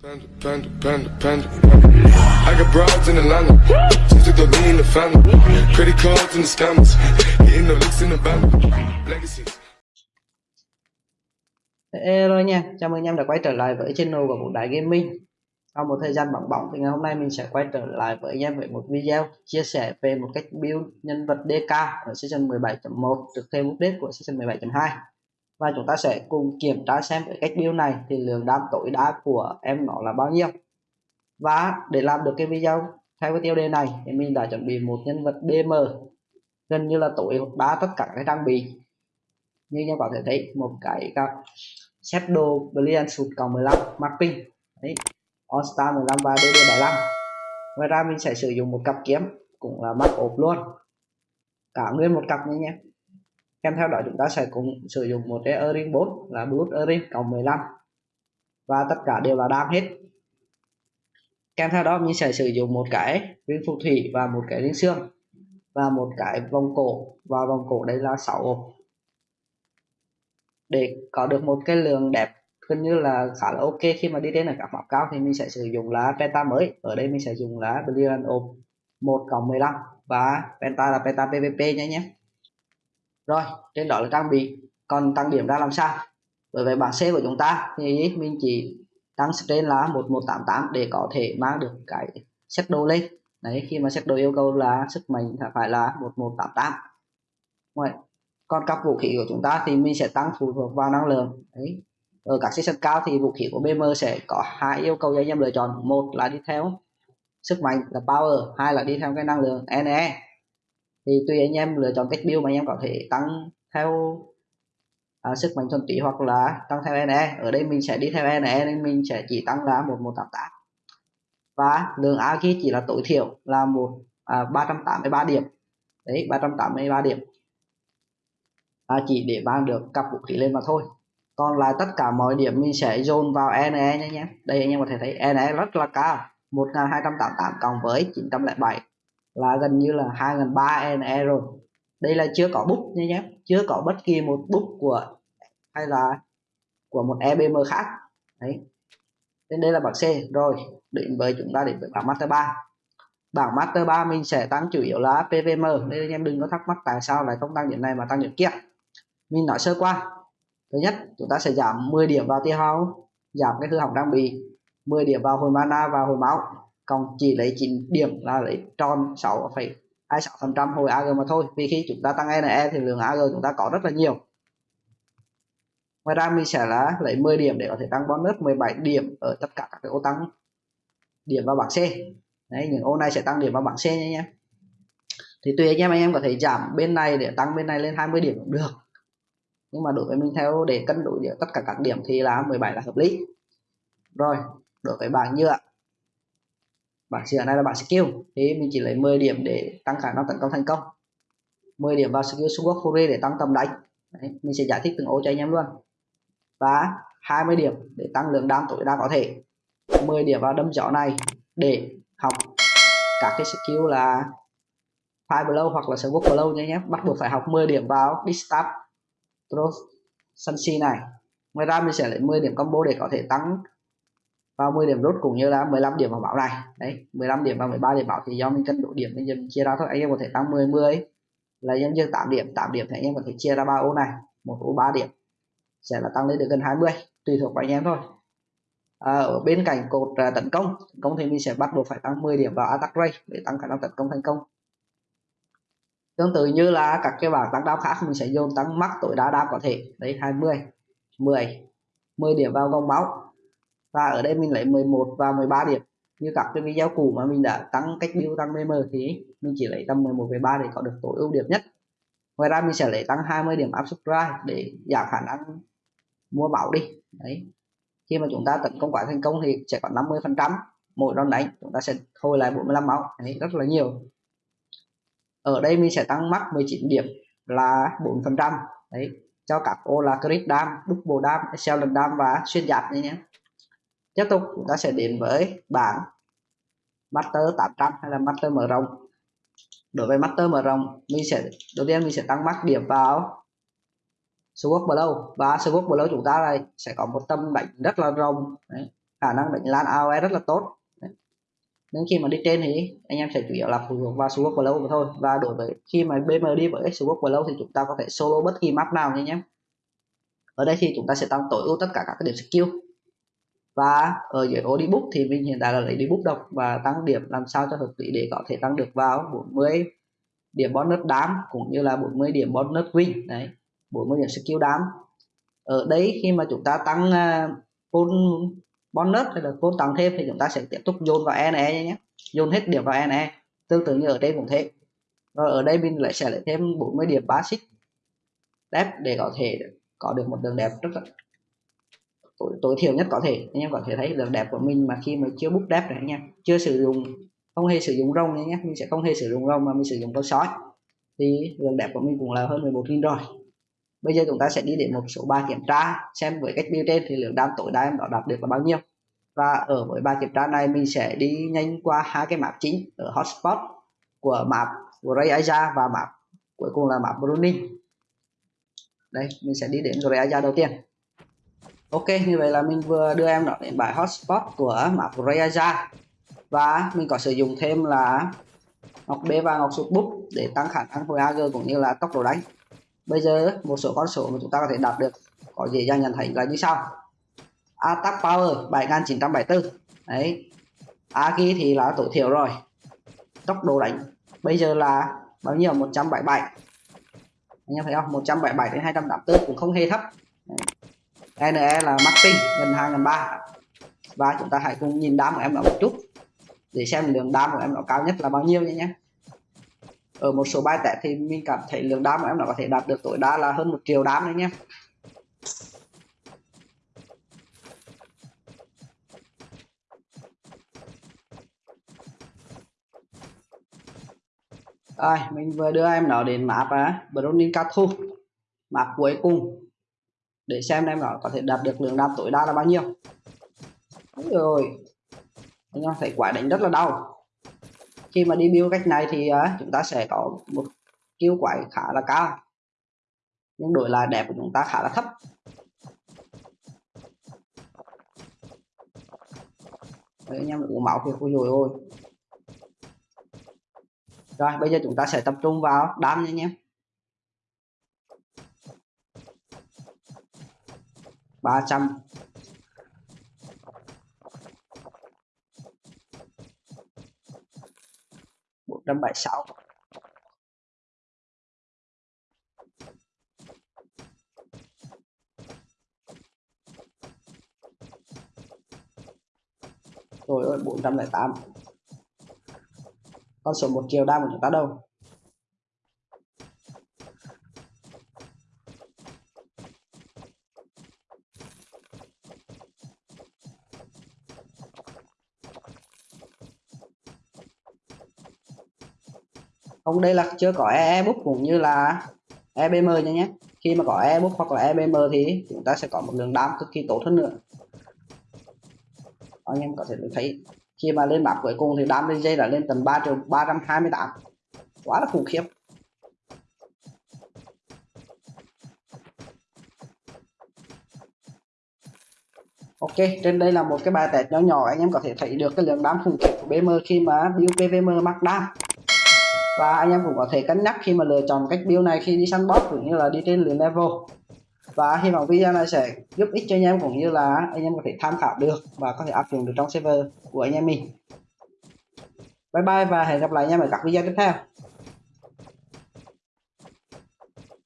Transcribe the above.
Panda, panda, panda, panda. I got broads in Atlanta. Just in the family. Credit cards the scammers. Hitting the in the. Legacies. Hello nha, chào mừng anh em đã quay trở lại với channel của Vũ Đại Gaming Sau một thời gian bỏng bỏng thì ngày hôm nay mình sẽ quay trở lại với anh em với một video chia sẻ về một cách build nhân vật DK ở season 17.1 được thêm update của season 17.2 và chúng ta sẽ cùng kiểm tra xem với cách build này thì lượng đam tối đa của em nó là bao nhiêu. Và để làm được cái video theo cái tiêu đề này thì mình đã chuẩn bị một nhân vật BM gần như là tối đa tất cả các trang bị. Như các bạn có thể thấy, một cái các Shadow Brilliant Suit cộng 15 mapping đấy All Star 15 và DD 75 ngoài ra mình sẽ sử dụng một cặp kiếm cũng là map ốp luôn. Cả nguyên một cặp nha nhé kèm theo đó, chúng ta sẽ cùng sử dụng một cái earring 4 là bluetooth earring cộng 15 và tất cả đều là đam hết. Kèm theo đó, mình sẽ sử dụng một cái ring phù thủy và một cái ring xương và một cái vòng cổ. Và vòng cổ đây là 6 ốp. Để có được một cái lượng đẹp, gần như là khá là ok khi mà đi đến ở các map cao, thì mình sẽ sử dụng lá penta mới. Ở đây mình sẽ dùng lá brilliant ốp 1 cộng 15 và penta là penta pvp nhé nhé rồi, trên đó là trang bị. Còn tăng điểm ra làm sao? Bởi vậy bảng C của chúng ta, thì mình chỉ tăng trên là 1188 để có thể mang được cái set đồ lên. Đấy, khi mà set đồ yêu cầu là sức mạnh phải là 1188 Rồi, còn các vũ khí của chúng ta thì mình sẽ tăng phụ thuộc vào năng lượng. Đấy, ở các season cao thì vũ khí của BM sẽ có hai yêu cầu cho anh em lựa chọn. Một là đi theo sức mạnh là power, hai là đi theo cái năng lượng NE thì tùy anh em lựa chọn cách build mà anh em có thể tăng theo à, sức mạnh thuần túy hoặc là tăng theo NE ở đây mình sẽ đi theo NE nên mình sẽ chỉ tăng là 1188 và lượng AG chỉ là tối thiểu là một à, 383 điểm. Đấy 383 điểm. À, chỉ để mang được cặp vũ khí lên mà thôi. Còn lại tất cả mọi điểm mình sẽ dồn vào NE nhé nhé đây anh em có thể thấy NE rất là cao. 1288 cộng với 907 là gần như là 2003 NE rồi. Đây là chưa có bút nhé nhé. Chưa có bất kỳ một bút của, hay là của một EBM khác. Đấy. Nên đây là bảng C. Rồi, đến với chúng ta đến với bảng Master 3 bảng Master 3 mình sẽ tăng chủ yếu là PVM nên anh em đừng có thắc mắc tại sao lại không tăng điểm này mà tăng điểm kia. Mình nói sơ qua. Thứ nhất, chúng ta sẽ giảm 10 điểm vào tiêu hao, giảm cái hư hỏng đang bị 10 điểm vào hồi mana và hồi máu còn chỉ lấy 9 điểm là lấy tròn 6,26 phần trăm hồi AG mà thôi. Vì khi chúng ta tăng NE thì lượng AG chúng ta có rất là nhiều. Ngoài ra mình sẽ là lấy 10 điểm để có thể tăng bonus 17 điểm ở tất cả các cái ô tăng điểm vào bảng C. Đấy những ô này sẽ tăng điểm vào bảng C nha nhé. Thì tùy anh em anh em có thể giảm bên này để tăng bên này lên 20 điểm cũng được. Nhưng mà đối với mình theo để cân đối tất cả các điểm thì là 17 là hợp lý. Rồi đối với bảng nhựa bản sửa này là bản skill thế mình chỉ lấy 10 điểm để tăng khả năng tấn công thành công. 10 điểm vào skill Sword Fury để tăng tầm đánh. Đấy, mình sẽ giải thích từng ô cho anh em luôn. Và 20 điểm để tăng lượng đam tối đa có thể. 10 điểm vào đâm gió này để học các cái skill là Fire Blow hoặc là Sword Blow nhé nhé bắt buộc phải học 10 điểm vào Distab Throw Sunsi này. Ngoài ra mình sẽ lấy 10 điểm combo để có thể tăng 30 điểm rút cũng như là 15 điểm vào bảo này đấy 15 điểm và 13 điểm bảo thì do mình cân độ điểm nên mình chia ra thôi. Anh em có thể tăng 10 10 là nhân dương 8 điểm 8 điểm thì anh em có thể chia ra 3 ô này. Một ô 3 điểm. Sẽ là tăng lên được gần 20 tùy thuộc vào anh em thôi. À, ở bên cạnh cột uh, tấn công tấn công thì mình sẽ bắt buộc phải tăng 10 điểm vào attack rate để tăng khả năng tấn công thành công. Tương tự như là các cái bảng tăng đao khác mình sẽ dồn tăng mắc tối đa đao có thể. Đấy 20 10 10 điểm vào gông máu và ở đây mình lấy 11 và 13 điểm. Như các cái video cũ mà mình đã tăng cách build tăng mm thì mình chỉ lấy tầm 11 về 3 để có được tối ưu điểm nhất. Ngoài ra mình sẽ lấy tăng 20 điểm áp subscribe để giảm khả năng mua bảo đi. Đấy. Khi mà chúng ta tấn công quả thành công thì sẽ có 50 phần trăm mỗi đòn đánh, chúng ta sẽ hồi lại 45 máu. Đấy, rất là nhiều. Ở đây mình sẽ tăng mắc 19 điểm là 4 phần trăm. Đấy, cho các ô là crit dam, double dam, excellent dam và xuyên giáp đấy nhé tiếp tục chúng ta sẽ đến với bảng master 800 hay là master mở rộng. Đối với master mở rộng, mình sẽ, đầu tiên mình sẽ tăng mắc điểm vào swap Blow và swap Blow chúng ta này sẽ có một tâm đánh rất là rộng. Đấy. khả năng đánh lan AOE rất là tốt. Nên khi mà đi trên thì anh em sẽ chủ yếu là phụ thuộc vào swap blow mà thôi. Và đối với khi mà BM đi với swap blow thì chúng ta có thể solo bất kỳ map nào nha nhé. Ở đây thì chúng ta sẽ tăng tối ưu tất cả các điểm skill và ở dưới ô đi book thì mình hiện tại là lấy đi book độc và tăng điểm làm sao cho hợp lý để có thể tăng được vào 40 điểm bonus đám cũng như là 40 điểm bonus win. Đấy 40 điểm skill đám ở đây khi mà chúng ta tăng uh, bonus hay là full tăng thêm thì chúng ta sẽ tiếp tục dồn vào NE nhé. Dồn hết điểm vào NE tương tự như ở đây cũng thế. Rồi ở đây mình lại sẽ lại thêm 40 điểm basic đẹp để có thể có được một đường đẹp rất là tối, tối thiểu nhất có thể. Anh em có thể thấy đường đẹp của mình mà khi mà chưa bút đẹp này anh em chưa sử dụng không hề sử dụng rông nhé mình sẽ không hề sử dụng rông mà mình sử dụng con sói thì đường đẹp của mình cũng là hơn 11.000 rồi. Bây giờ chúng ta sẽ đi đến một số bài kiểm tra xem với cách build trên thì lượng đam tối đa em đã đạt được là bao nhiêu. Và ở với bài kiểm tra này mình sẽ đi nhanh qua hai cái map chính ở hotspot của map của Ray Aja và map cuối cùng là map Bruning đây mình sẽ đi đến Ray Aja đầu tiên. Ok, như vậy là mình vừa đưa em đó đến bài hotspot của map Ray và mình có sử dụng thêm là ngọc B và ngọc sụt bút để tăng khả năng hồi AG cũng như là tốc độ đánh. Bây giờ, một số con số mà chúng ta có thể đạt được có dễ dàng nhận thấy là như sau. Attack power 7974 đấy. Agi thì là tối thiểu rồi. Tốc độ đánh. Bây giờ là bao nhiêu? 177 anh em thấy không? 177 đến 284 cũng không hề thấp. Đấy. NE là Martin gần 2.300 và chúng ta hãy cùng nhìn đám của em nó một chút, để xem lượng đám của em nó cao nhất là bao nhiêu nhé ở một số bài test thì mình cảm thấy lượng đám của em nó có thể đạt được tối đa là hơn một triệu đám đấy nhé. Rồi, mình vừa đưa em nó đến map á, Browning Cathu map cuối cùng để xem em nó có thể đạt được lượng đam tối đa là bao nhiêu. Rồi. Anh em thấy quả đánh rất là đau. Khi mà đi build cách này thì uh, chúng ta sẽ có một kill quái khá là cao. Nhưng đổi lại đẹp của chúng ta khá là thấp. Đấy, anh em uống máu thì ôi rồi ôi. Rồi bây giờ chúng ta sẽ tập trung vào đam nha anh em. Ba trăm. bốn trăm bảy sáu. Rồi ơi 408 con số một chiều đang của chúng ta đâu? Không đây là chưa có e-book cũng như là EBM nha nhé. Khi mà có e-book hoặc là EBM thì chúng ta sẽ có một đường đam cực kỳ tốt hơn nữa. Anh em có thể thấy khi mà lên map cuối cùng thì đam lên dây đã lên tầm 3 triệu 328 quá là khủng khiếp. Ok, trên đây là một cái bài test nhỏ nhỏ anh em có thể thấy được cái lượng đam khủng khiếp của BM khi mà build PVM mắc đam và anh em cũng có thể cân nhắc khi mà lựa chọn cách build này khi đi săn boss cũng như là đi trên lượt level và hy vọng video này sẽ giúp ích cho anh em cũng như là anh em có thể tham khảo được và có thể áp dụng được trong server của anh em mình. Bye bye và hẹn gặp lại anh em ở các video tiếp theo.